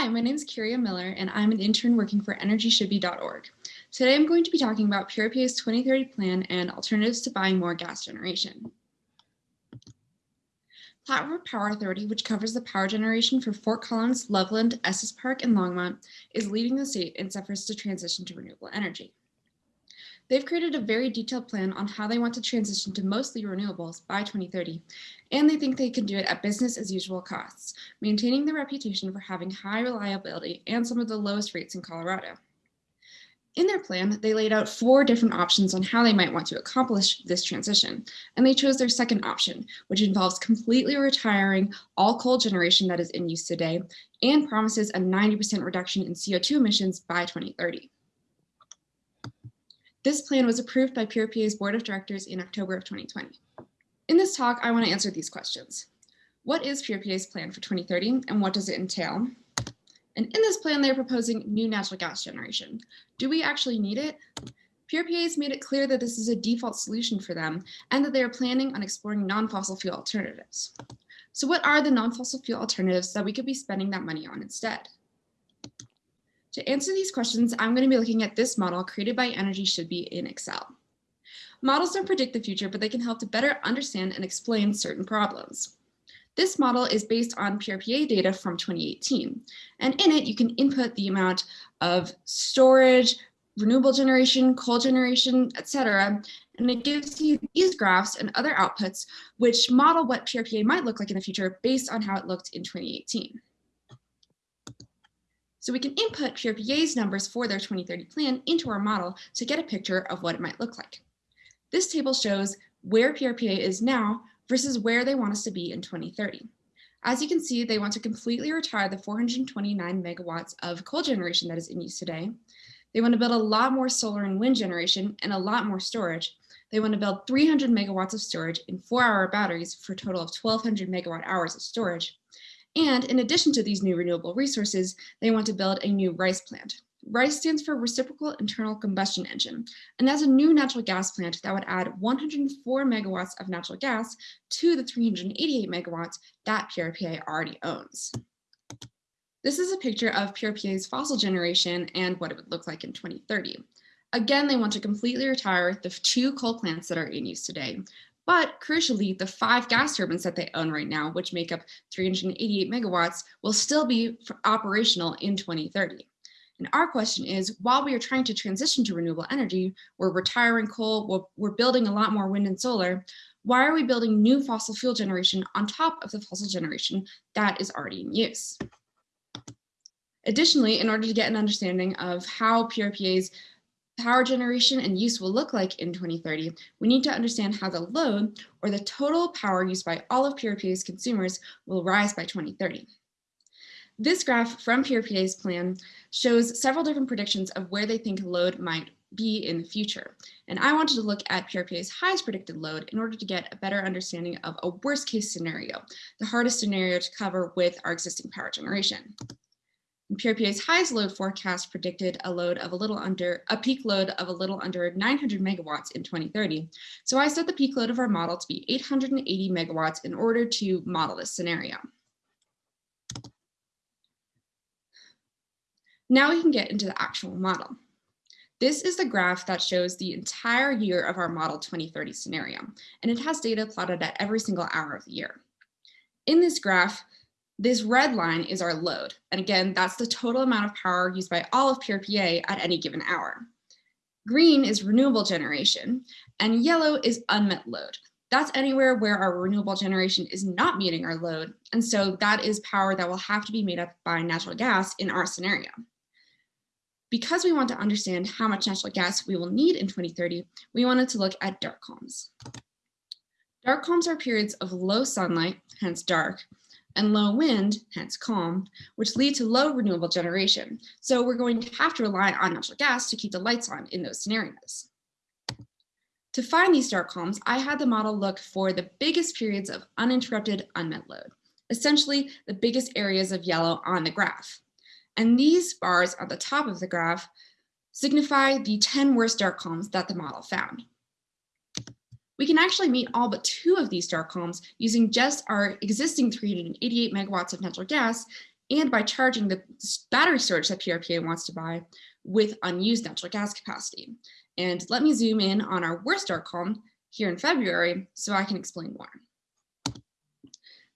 Hi, my name is Kyria Miller, and I'm an intern working for EnergyShouldBe.org. Today, I'm going to be talking about PRPA's 2030 plan and alternatives to buying more gas generation. River Power Authority, which covers the power generation for Fort Collins, Loveland, Estes Park, and Longmont, is leading the state in efforts to transition to renewable energy. They've created a very detailed plan on how they want to transition to mostly renewables by 2030, and they think they can do it at business as usual costs, maintaining their reputation for having high reliability and some of the lowest rates in Colorado. In their plan, they laid out four different options on how they might want to accomplish this transition, and they chose their second option, which involves completely retiring all coal generation that is in use today and promises a 90% reduction in CO2 emissions by 2030. This plan was approved by PRPA's board of directors in October of 2020. In this talk, I want to answer these questions. What is PRPA's plan for 2030 and what does it entail? And in this plan, they're proposing new natural gas generation. Do we actually need it? PRPA has made it clear that this is a default solution for them and that they are planning on exploring non-fossil fuel alternatives. So what are the non-fossil fuel alternatives that we could be spending that money on instead? To answer these questions, I'm going to be looking at this model created by Energy Should Be in Excel. Models don't predict the future, but they can help to better understand and explain certain problems. This model is based on PRPA data from 2018, and in it you can input the amount of storage, renewable generation, coal generation, etc. And it gives you these graphs and other outputs which model what PRPA might look like in the future based on how it looked in 2018. So we can input PRPA's numbers for their 2030 plan into our model to get a picture of what it might look like. This table shows where PRPA is now versus where they want us to be in 2030. As you can see, they want to completely retire the 429 megawatts of coal generation that is in use today. They want to build a lot more solar and wind generation and a lot more storage. They want to build 300 megawatts of storage in four hour batteries for a total of 1200 megawatt hours of storage. And in addition to these new renewable resources, they want to build a new RICE plant. RICE stands for Reciprocal Internal Combustion Engine, and that's a new natural gas plant that would add 104 megawatts of natural gas to the 388 megawatts that PRPA already owns. This is a picture of PRPA's fossil generation and what it would look like in 2030. Again, they want to completely retire the two coal plants that are in use today, but crucially, the five gas turbines that they own right now, which make up 388 megawatts, will still be operational in 2030. And our question is, while we are trying to transition to renewable energy, we're retiring coal, we're, we're building a lot more wind and solar, why are we building new fossil fuel generation on top of the fossil generation that is already in use? Additionally, in order to get an understanding of how PRPA's power generation and use will look like in 2030, we need to understand how the load or the total power used by all of PRPA's consumers will rise by 2030. This graph from PRPA's plan shows several different predictions of where they think load might be in the future. And I wanted to look at PRPA's highest predicted load in order to get a better understanding of a worst case scenario, the hardest scenario to cover with our existing power generation. PRPA's highest load forecast predicted a load of a little under a peak load of a little under 900 megawatts in 2030. So I set the peak load of our model to be 880 megawatts in order to model this scenario. Now we can get into the actual model. This is the graph that shows the entire year of our model 2030 scenario, and it has data plotted at every single hour of the year. In this graph, this red line is our load. And again, that's the total amount of power used by all of PRPA at any given hour. Green is renewable generation and yellow is unmet load. That's anywhere where our renewable generation is not meeting our load. And so that is power that will have to be made up by natural gas in our scenario. Because we want to understand how much natural gas we will need in 2030, we wanted to look at dark calms. Dark calms are periods of low sunlight, hence dark, and low wind, hence calm, which lead to low renewable generation. So we're going to have to rely on natural gas to keep the lights on in those scenarios. To find these dark calms, I had the model look for the biggest periods of uninterrupted unmet load, essentially the biggest areas of yellow on the graph. And these bars at the top of the graph signify the 10 worst dark calms that the model found. We can actually meet all but two of these dark calms using just our existing 388 megawatts of natural gas and by charging the battery storage that PRPA wants to buy with unused natural gas capacity. And let me zoom in on our worst dark calm here in February so I can explain more.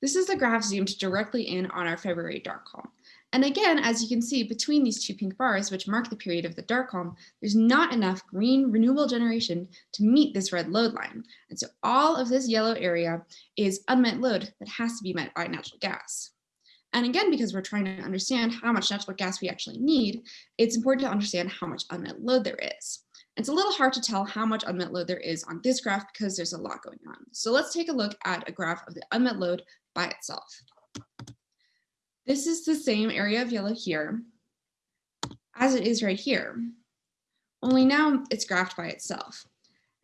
This is the graph zoomed directly in on our February dark calm. And again, as you can see between these two pink bars, which mark the period of the dark calm, there's not enough green renewable generation to meet this red load line. And so all of this yellow area is unmet load that has to be met by natural gas. And again, because we're trying to understand how much natural gas we actually need, it's important to understand how much unmet load there is. It's a little hard to tell how much unmet load there is on this graph because there's a lot going on. So let's take a look at a graph of the unmet load by itself. This is the same area of yellow here as it is right here, only now it's graphed by itself.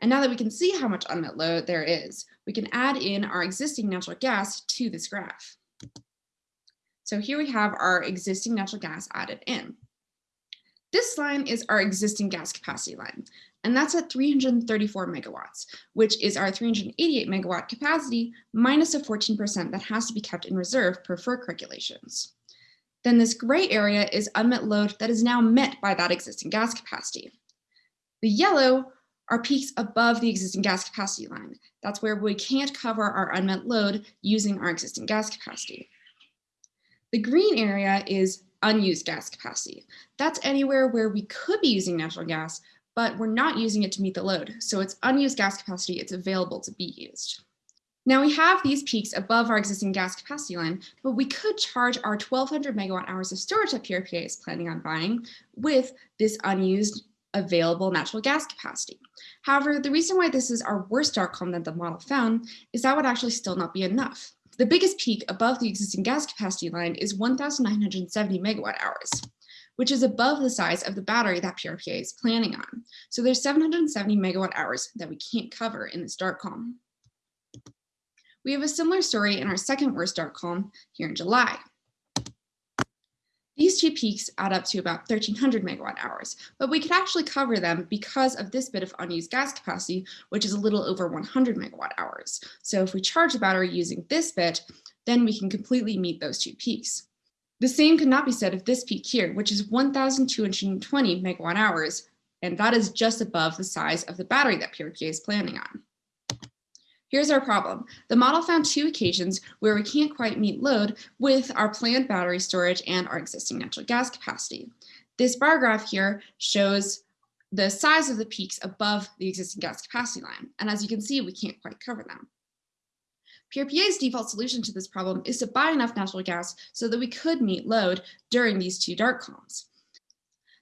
And now that we can see how much unmet load there is, we can add in our existing natural gas to this graph. So here we have our existing natural gas added in. This line is our existing gas capacity line, and that's at 334 megawatts, which is our 388 megawatt capacity minus a 14% that has to be kept in reserve per FERC regulations. Then this gray area is unmet load that is now met by that existing gas capacity. The yellow are peaks above the existing gas capacity line. That's where we can't cover our unmet load using our existing gas capacity. The green area is unused gas capacity. That's anywhere where we could be using natural gas, but we're not using it to meet the load. So it's unused gas capacity, it's available to be used. Now we have these peaks above our existing gas capacity line, but we could charge our 1200 megawatt hours of storage that PRPA is planning on buying with this unused available natural gas capacity. However, the reason why this is our worst calm that the model found is that would actually still not be enough. The biggest peak above the existing gas capacity line is 1,970 megawatt hours, which is above the size of the battery that PRPA is planning on. So there's 770 megawatt hours that we can't cover in this dark calm. We have a similar story in our second worst dark calm here in July. These two peaks add up to about 1300 megawatt hours, but we could actually cover them because of this bit of unused gas capacity, which is a little over 100 megawatt hours. So if we charge the battery using this bit, then we can completely meet those two peaks. The same could not be said of this peak here, which is 1,220 megawatt hours, and that is just above the size of the battery that PRPA is planning on. Here's our problem. The model found two occasions where we can't quite meet load with our planned battery storage and our existing natural gas capacity. This bar graph here shows the size of the peaks above the existing gas capacity line. And as you can see, we can't quite cover them. PRPA's default solution to this problem is to buy enough natural gas so that we could meet load during these two dark calms.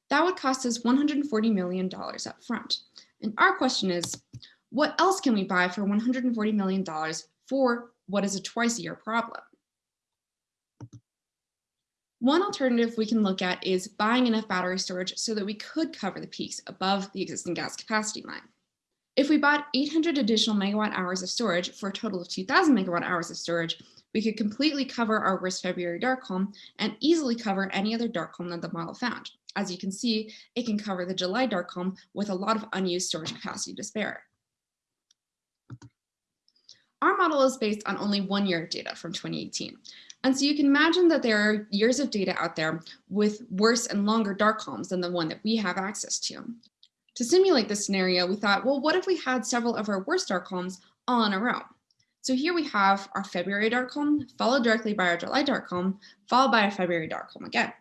That would cost us $140 million up front. And our question is, what else can we buy for $140 million for what is a twice a year problem? One alternative we can look at is buying enough battery storage so that we could cover the peaks above the existing gas capacity line. If we bought 800 additional megawatt hours of storage for a total of 2000 megawatt hours of storage, we could completely cover our worst February dark calm and easily cover any other dark calm that the model found. As you can see, it can cover the July dark calm with a lot of unused storage capacity to spare. Our model is based on only one year of data from 2018. And so you can imagine that there are years of data out there with worse and longer dark calms than the one that we have access to. To simulate this scenario, we thought, well, what if we had several of our worst dark calms all in a row? So here we have our February dark calm, followed directly by our July dark calm, followed by our February dark calm again.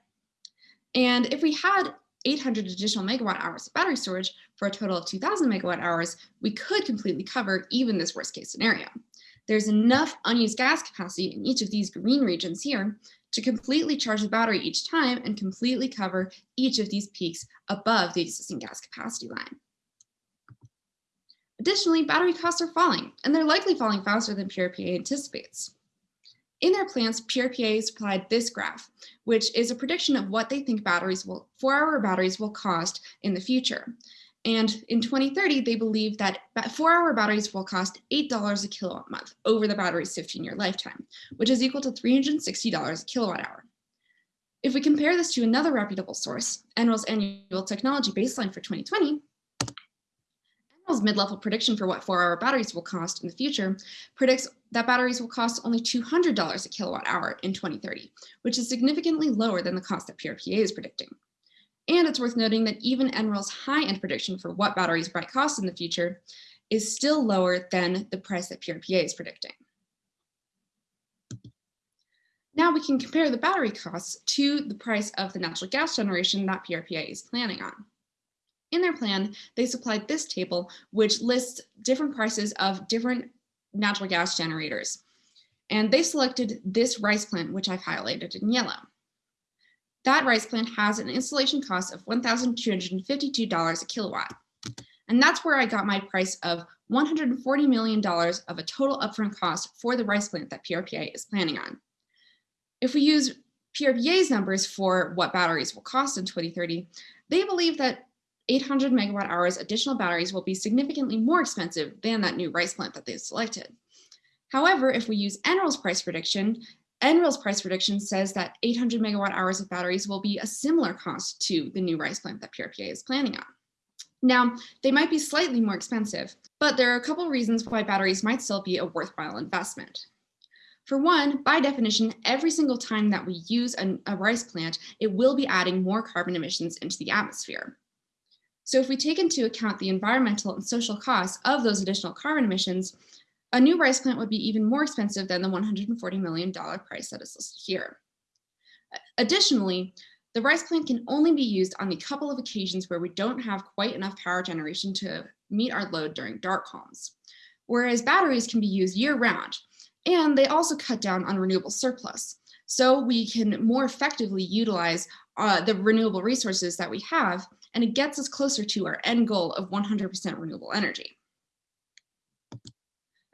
And if we had 800 additional megawatt hours of battery storage for a total of 2000 megawatt hours, we could completely cover even this worst case scenario. There's enough unused gas capacity in each of these green regions here to completely charge the battery each time and completely cover each of these peaks above the existing gas capacity line. Additionally, battery costs are falling, and they're likely falling faster than PRPA anticipates. In their plans, PRPA supplied this graph, which is a prediction of what they think batteries will, four-hour batteries will cost in the future. And in 2030, they believe that four-hour batteries will cost $8 a kilowatt month over the battery's 15-year lifetime, which is equal to $360 a kilowatt hour. If we compare this to another reputable source, NREL's annual technology baseline for 2020, NREL's mid-level prediction for what four-hour batteries will cost in the future predicts that batteries will cost only $200 a kilowatt hour in 2030, which is significantly lower than the cost that PRPA is predicting. And it's worth noting that even NREL's high-end prediction for what batteries might cost in the future is still lower than the price that PRPA is predicting. Now we can compare the battery costs to the price of the natural gas generation that PRPA is planning on. In their plan, they supplied this table, which lists different prices of different natural gas generators. And they selected this rice plant, which I've highlighted in yellow. That rice plant has an installation cost of $1,252 a kilowatt. And that's where I got my price of $140 million of a total upfront cost for the rice plant that PRPA is planning on. If we use PRPA's numbers for what batteries will cost in 2030, they believe that 800 megawatt hours additional batteries will be significantly more expensive than that new rice plant that they selected. However, if we use NREL's price prediction, NREL's price prediction says that 800 megawatt hours of batteries will be a similar cost to the new rice plant that PRPA is planning on. Now, they might be slightly more expensive, but there are a couple reasons why batteries might still be a worthwhile investment. For one, by definition, every single time that we use a, a rice plant, it will be adding more carbon emissions into the atmosphere. So if we take into account the environmental and social costs of those additional carbon emissions, a new rice plant would be even more expensive than the $140 million price that is listed here. Additionally, the rice plant can only be used on the couple of occasions where we don't have quite enough power generation to meet our load during dark calms, whereas batteries can be used year round, and they also cut down on renewable surplus. So we can more effectively utilize uh, the renewable resources that we have, and it gets us closer to our end goal of 100% renewable energy.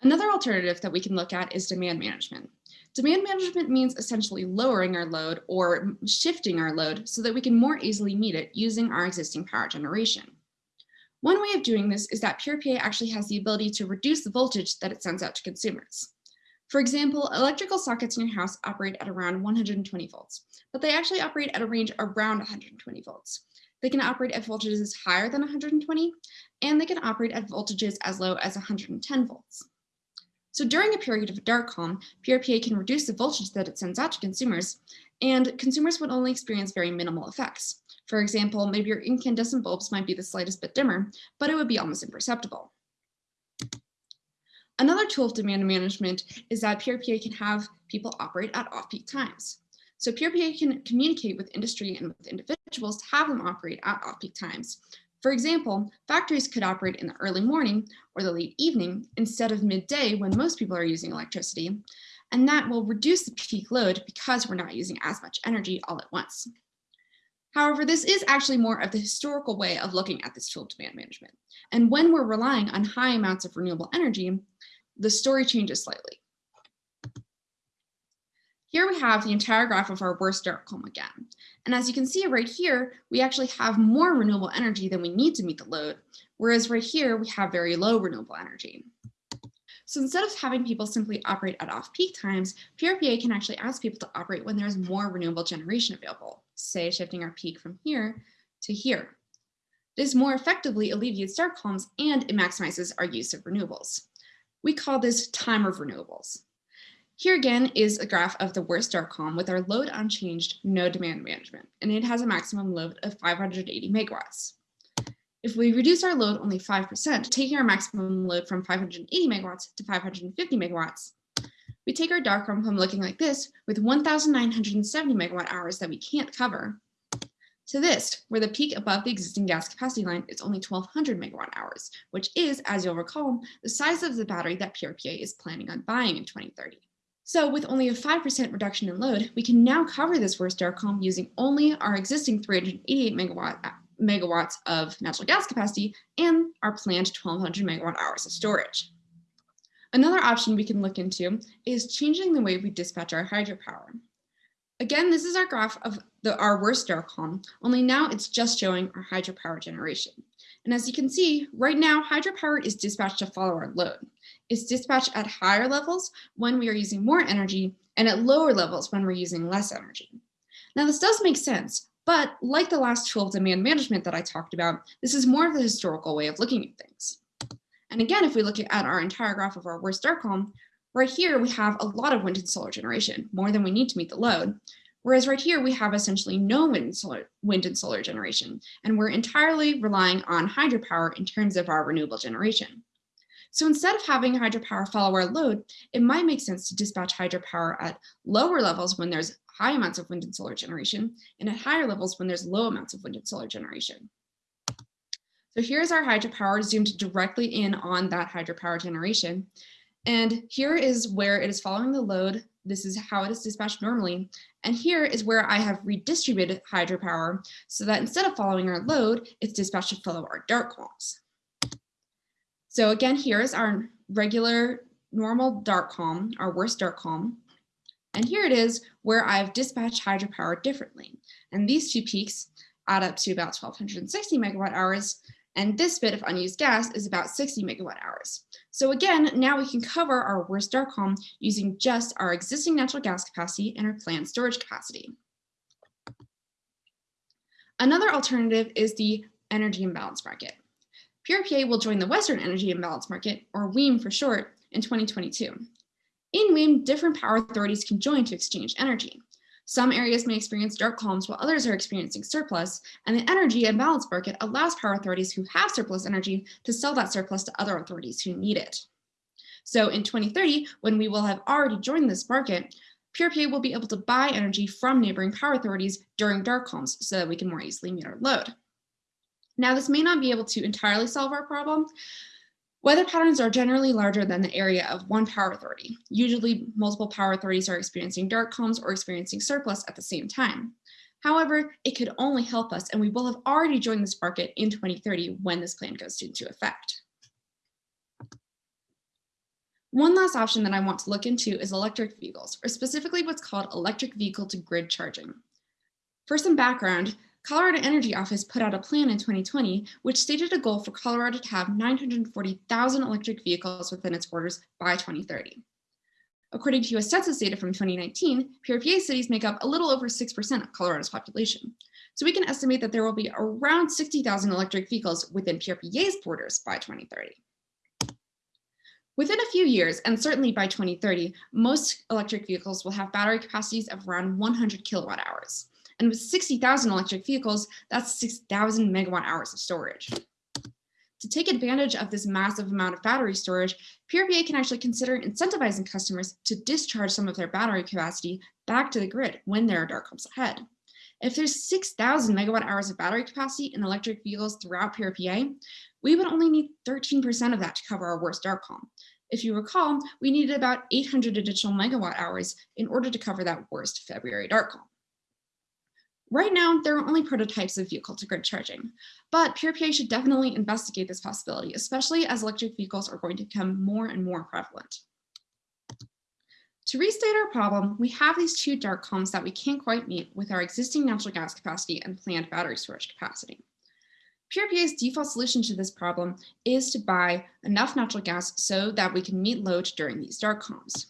Another alternative that we can look at is demand management. Demand management means essentially lowering our load or shifting our load so that we can more easily meet it using our existing power generation. One way of doing this is that PRPA actually has the ability to reduce the voltage that it sends out to consumers. For example, electrical sockets in your house operate at around 120 volts, but they actually operate at a range around 120 volts. They can operate at voltages higher than 120, and they can operate at voltages as low as 110 volts. So during a period of dark calm, PRPA can reduce the voltage that it sends out to consumers, and consumers would only experience very minimal effects. For example, maybe your incandescent bulbs might be the slightest bit dimmer, but it would be almost imperceptible. Another tool of demand management is that PRPA can have people operate at off-peak times. So PRPA can communicate with industry and with individuals to have them operate at off-peak times. For example, factories could operate in the early morning or the late evening instead of midday when most people are using electricity, and that will reduce the peak load because we're not using as much energy all at once. However, this is actually more of the historical way of looking at this tool demand management. And when we're relying on high amounts of renewable energy, the story changes slightly. Here we have the entire graph of our worst dark calm again. And as you can see right here, we actually have more renewable energy than we need to meet the load, whereas right here we have very low renewable energy. So instead of having people simply operate at off-peak times, PRPA can actually ask people to operate when there's more renewable generation available, say shifting our peak from here to here. This more effectively alleviates dark calms and it maximizes our use of renewables. We call this time of renewables. Here again is a graph of the worst dark calm with our load unchanged, no demand management, and it has a maximum load of 580 megawatts. If we reduce our load only 5%, taking our maximum load from 580 megawatts to 550 megawatts, we take our dark calm from looking like this with 1,970 megawatt hours that we can't cover to this, where the peak above the existing gas capacity line is only 1200 megawatt hours, which is, as you'll recall, the size of the battery that PRPA is planning on buying in 2030. So with only a 5% reduction in load, we can now cover this worst dark calm using only our existing 388 megawatt, megawatts of natural gas capacity and our planned 1200 megawatt hours of storage. Another option we can look into is changing the way we dispatch our hydropower. Again, this is our graph of the, our worst dark calm, only now it's just showing our hydropower generation. And as you can see, right now, hydropower is dispatched to follow our load. It's dispatched at higher levels when we are using more energy and at lower levels when we're using less energy. Now, this does make sense, but like the last tool of demand management that I talked about, this is more of the historical way of looking at things. And again, if we look at our entire graph of our worst dark calm, right here we have a lot of wind and solar generation, more than we need to meet the load. Whereas right here, we have essentially no wind and, solar, wind and solar generation, and we're entirely relying on hydropower in terms of our renewable generation. So instead of having hydropower follow our load, it might make sense to dispatch hydropower at lower levels when there's high amounts of wind and solar generation, and at higher levels when there's low amounts of wind and solar generation. So here's our hydropower zoomed directly in on that hydropower generation. And here is where it is following the load. This is how it is dispatched normally. And here is where I have redistributed hydropower so that instead of following our load, it's dispatched to follow our dark calms. So again, here is our regular normal dark calm, our worst dark calm. And here it is where I've dispatched hydropower differently. And these two peaks add up to about 1260 megawatt hours. And this bit of unused gas is about 60 megawatt hours. So again, now we can cover our worst dark calm using just our existing natural gas capacity and our planned storage capacity. Another alternative is the energy imbalance market. PRPA will join the Western Energy Imbalance Market, or WEIM for short, in 2022. In WEIM, different power authorities can join to exchange energy. Some areas may experience dark calms while others are experiencing surplus, and the energy imbalance market allows power authorities who have surplus energy to sell that surplus to other authorities who need it. So in 2030, when we will have already joined this market, PRPA will be able to buy energy from neighboring power authorities during dark calms so that we can more easily meet our load. Now, this may not be able to entirely solve our problem. Weather patterns are generally larger than the area of one power authority. Usually multiple power authorities are experiencing dark calms or experiencing surplus at the same time. However, it could only help us and we will have already joined this market in 2030 when this plan goes into effect. One last option that I want to look into is electric vehicles, or specifically what's called electric vehicle to grid charging. For some background, Colorado Energy Office put out a plan in 2020, which stated a goal for Colorado to have 940,000 electric vehicles within its borders by 2030. According to US Census data from 2019, PRPA cities make up a little over 6% of Colorado's population. So we can estimate that there will be around 60,000 electric vehicles within PRPA's borders by 2030. Within a few years, and certainly by 2030, most electric vehicles will have battery capacities of around 100 kilowatt hours. And with 60,000 electric vehicles, that's 6,000 megawatt hours of storage. To take advantage of this massive amount of battery storage, PRPA can actually consider incentivizing customers to discharge some of their battery capacity back to the grid when there are dark calms ahead. If there's 6,000 megawatt hours of battery capacity in electric vehicles throughout PRPA, we would only need 13% of that to cover our worst dark calm. If you recall, we needed about 800 additional megawatt hours in order to cover that worst February dark calm. Right now, there are only prototypes of vehicle-to-grid charging, but PRPA should definitely investigate this possibility, especially as electric vehicles are going to become more and more prevalent. To restate our problem, we have these two dark calms that we can't quite meet with our existing natural gas capacity and planned battery storage capacity. PRPA's default solution to this problem is to buy enough natural gas so that we can meet load during these dark calms.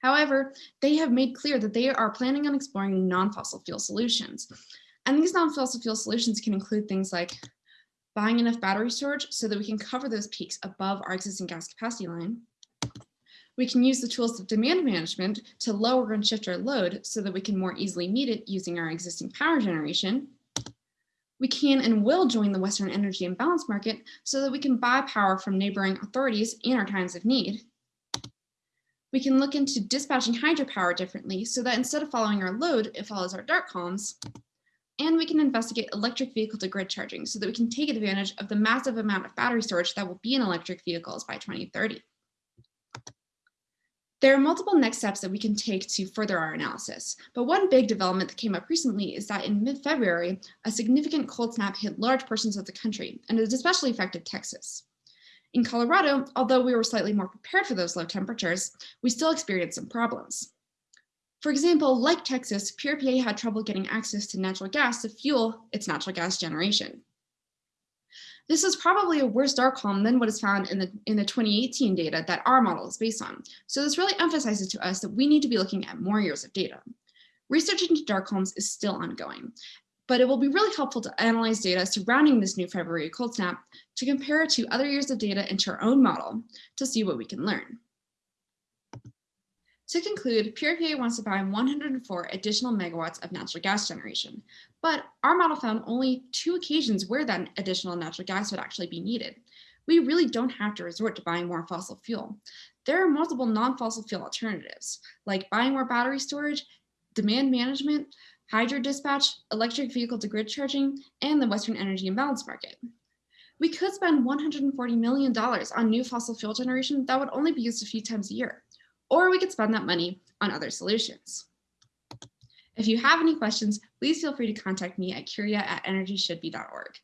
However, they have made clear that they are planning on exploring non-fossil fuel solutions. And these non-fossil fuel solutions can include things like buying enough battery storage so that we can cover those peaks above our existing gas capacity line. We can use the tools of demand management to lower and shift our load so that we can more easily meet it using our existing power generation. We can and will join the Western Energy Imbalance Market so that we can buy power from neighboring authorities in our times of need. We can look into dispatching hydropower differently so that instead of following our load, it follows our dark calms. And we can investigate electric vehicle to grid charging so that we can take advantage of the massive amount of battery storage that will be in electric vehicles by 2030. There are multiple next steps that we can take to further our analysis, but one big development that came up recently is that in mid-February, a significant cold snap hit large portions of the country, and it especially affected Texas. In Colorado, although we were slightly more prepared for those low temperatures, we still experienced some problems. For example, like Texas, PRPA had trouble getting access to natural gas to fuel its natural gas generation. This is probably a worse dark calm than what is found in the, in the 2018 data that our model is based on. So this really emphasizes to us that we need to be looking at more years of data. Research into dark calms is still ongoing, but it will be really helpful to analyze data surrounding this new February cold snap to compare it to other years of data into our own model to see what we can learn. To conclude, PRPA wants to buy 104 additional megawatts of natural gas generation, but our model found only two occasions where that additional natural gas would actually be needed. We really don't have to resort to buying more fossil fuel. There are multiple non-fossil fuel alternatives, like buying more battery storage, demand management, hydro dispatch, electric vehicle to grid charging, and the Western Energy Imbalance Market. We could spend $140 million on new fossil fuel generation that would only be used a few times a year or we could spend that money on other solutions. If you have any questions, please feel free to contact me at curia at energyshouldbe.org.